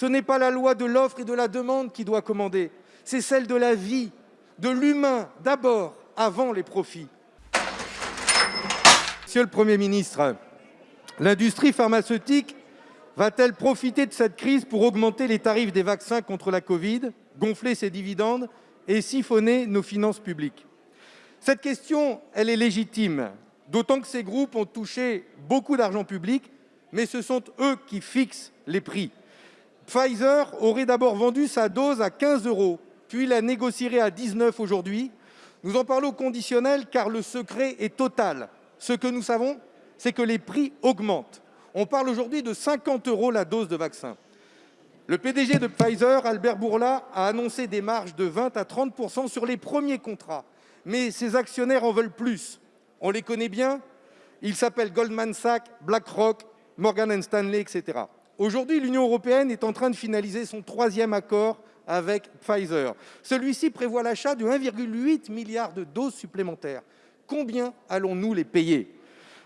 Ce n'est pas la loi de l'offre et de la demande qui doit commander, c'est celle de la vie, de l'humain d'abord, avant les profits. Monsieur le Premier ministre, l'industrie pharmaceutique va-t-elle profiter de cette crise pour augmenter les tarifs des vaccins contre la covid, gonfler ses dividendes et siphonner nos finances publiques? Cette question est légitime, d'autant que ces groupes ont touché beaucoup d'argent public, mais ce sont eux qui fixent les prix. Pfizer aurait d'abord vendu sa dose à 15 euros, puis la négocierait à 19 aujourd'hui. Nous en parlons au conditionnel car le secret est total. Ce que nous savons, c'est que les prix augmentent. On parle aujourd'hui de 50 euros la dose de vaccin. Le PDG de Pfizer, Albert Bourla, a annoncé des marges de 20 à 30 sur les premiers contrats. Mais ses actionnaires en veulent plus. On les connaît bien Ils s'appellent Goldman Sachs, BlackRock, Morgan Stanley, etc. Aujourd'hui, l'Union européenne est en train de finaliser son troisième accord avec Pfizer. Celui-ci prévoit l'achat de 1,8 milliard de doses supplémentaires. Combien allons-nous les payer?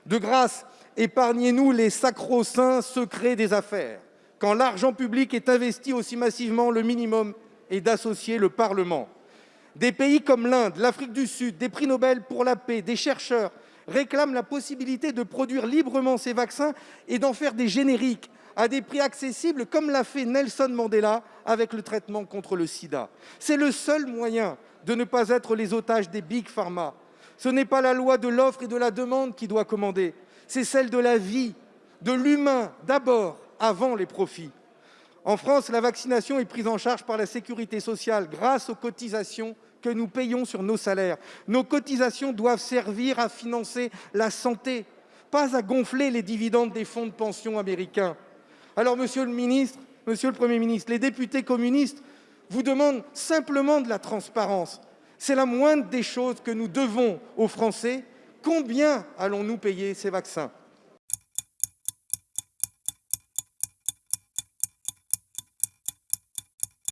De grâce, épargnez-nous les sacro-saints secrets des affaires. Quand l'argent public est investi aussi massivement, le minimum est d'associer le Parlement. Des pays comme l'Inde, l'Afrique du Sud, des prix Nobel pour la paix, des chercheurs réclament la possibilité de produire librement ces vaccins et d'en faire des génériques à des prix accessibles, comme l'a fait Nelson Mandela avec le traitement contre le sida. C'est le seul moyen de ne pas être les otages des big pharma. Ce n'est pas la loi de l'offre et de la demande qui doit commander, c'est celle de la vie, de l'humain d'abord, avant les profits. En France, la vaccination est prise en charge par la sécurité sociale grâce aux cotisations que nous payons sur nos salaires. Nos cotisations doivent servir à financer la santé, pas à gonfler les dividendes des fonds de pension américains. Alors, monsieur le ministre, monsieur le Premier ministre, les députés communistes vous demandent simplement de la transparence. C'est la moindre des choses que nous devons aux Français. Combien allons-nous payer ces vaccins?